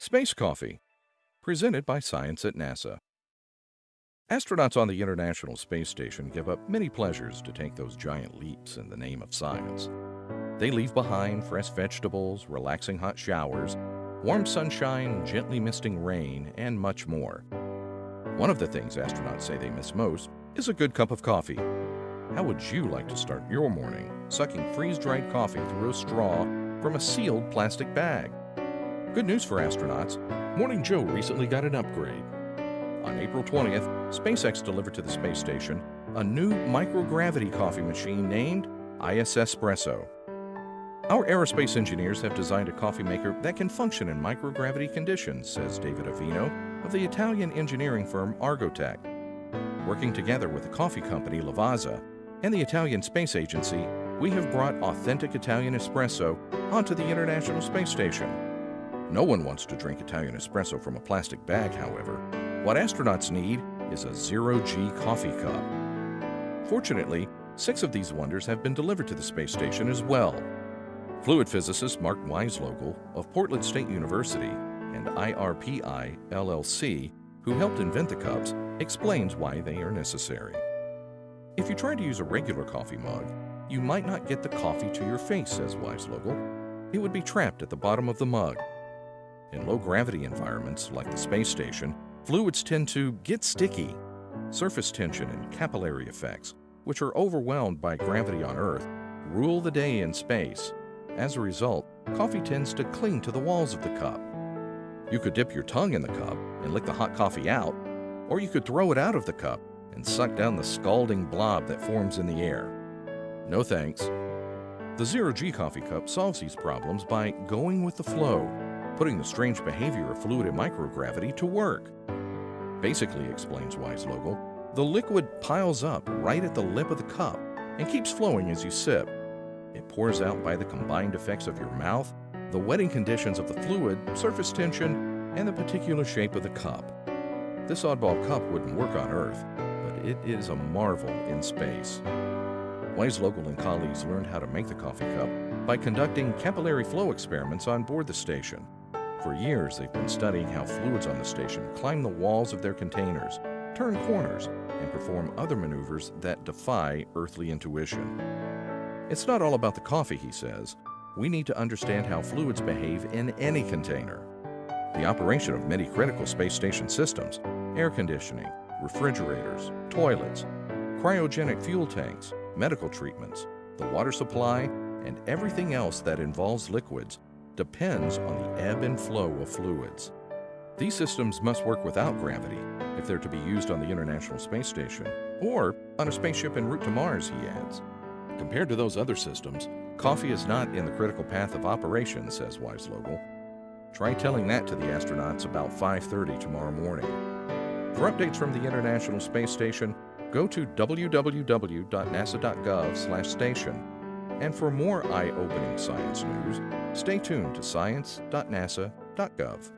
Space Coffee, presented by Science at NASA. Astronauts on the International Space Station give up many pleasures to take those giant leaps in the name of science. They leave behind fresh vegetables, relaxing hot showers, warm sunshine, gently misting rain, and much more. One of the things astronauts say they miss most is a good cup of coffee. How would you like to start your morning sucking freeze-dried coffee through a straw from a sealed plastic bag? Good news for astronauts, Morning Joe recently got an upgrade. On April 20th, SpaceX delivered to the space station a new microgravity coffee machine named ISSpresso. Our aerospace engineers have designed a coffee maker that can function in microgravity conditions, says David Avino of the Italian engineering firm Argotec. Working together with the coffee company Lavazza and the Italian Space Agency, we have brought authentic Italian espresso onto the International Space Station. No one wants to drink Italian espresso from a plastic bag, however. What astronauts need is a zero-G coffee cup. Fortunately, six of these wonders have been delivered to the space station as well. Fluid physicist Mark Weislogel of Portland State University and IRPI LLC, who helped invent the cups, explains why they are necessary. If you try to use a regular coffee mug, you might not get the coffee to your face, says Weislogel. It would be trapped at the bottom of the mug, in low-gravity environments, like the space station, fluids tend to get sticky. Surface tension and capillary effects, which are overwhelmed by gravity on Earth, rule the day in space. As a result, coffee tends to cling to the walls of the cup. You could dip your tongue in the cup and lick the hot coffee out, or you could throw it out of the cup and suck down the scalding blob that forms in the air. No thanks. The Zero G coffee cup solves these problems by going with the flow putting the strange behavior of fluid in microgravity to work. Basically, explains Weislogel, the liquid piles up right at the lip of the cup and keeps flowing as you sip. It pours out by the combined effects of your mouth, the wetting conditions of the fluid, surface tension, and the particular shape of the cup. This oddball cup wouldn't work on Earth, but it is a marvel in space. Weislogel and colleagues learned how to make the coffee cup by conducting capillary flow experiments on board the station. For years, they've been studying how fluids on the station climb the walls of their containers, turn corners, and perform other maneuvers that defy earthly intuition. It's not all about the coffee, he says. We need to understand how fluids behave in any container. The operation of many critical space station systems, air conditioning, refrigerators, toilets, cryogenic fuel tanks, medical treatments, the water supply, and everything else that involves liquids depends on the ebb and flow of fluids. These systems must work without gravity if they're to be used on the International Space Station or on a spaceship en route to Mars, he adds. Compared to those other systems, coffee is not in the critical path of operation, says Weislogel. Try telling that to the astronauts about 5.30 tomorrow morning. For updates from the International Space Station, go to www.nasa.gov station. And for more eye-opening science news, Stay tuned to science.nasa.gov.